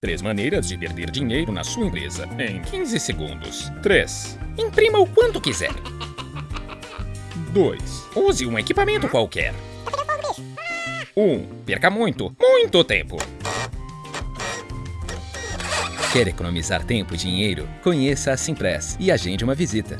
3 maneiras de perder dinheiro na sua empresa em 15 segundos. 3. Imprima o quanto quiser. 2. Use um equipamento qualquer. 1. Um, perca muito, muito tempo. Quer economizar tempo e dinheiro? Conheça a Simpress e agende uma visita.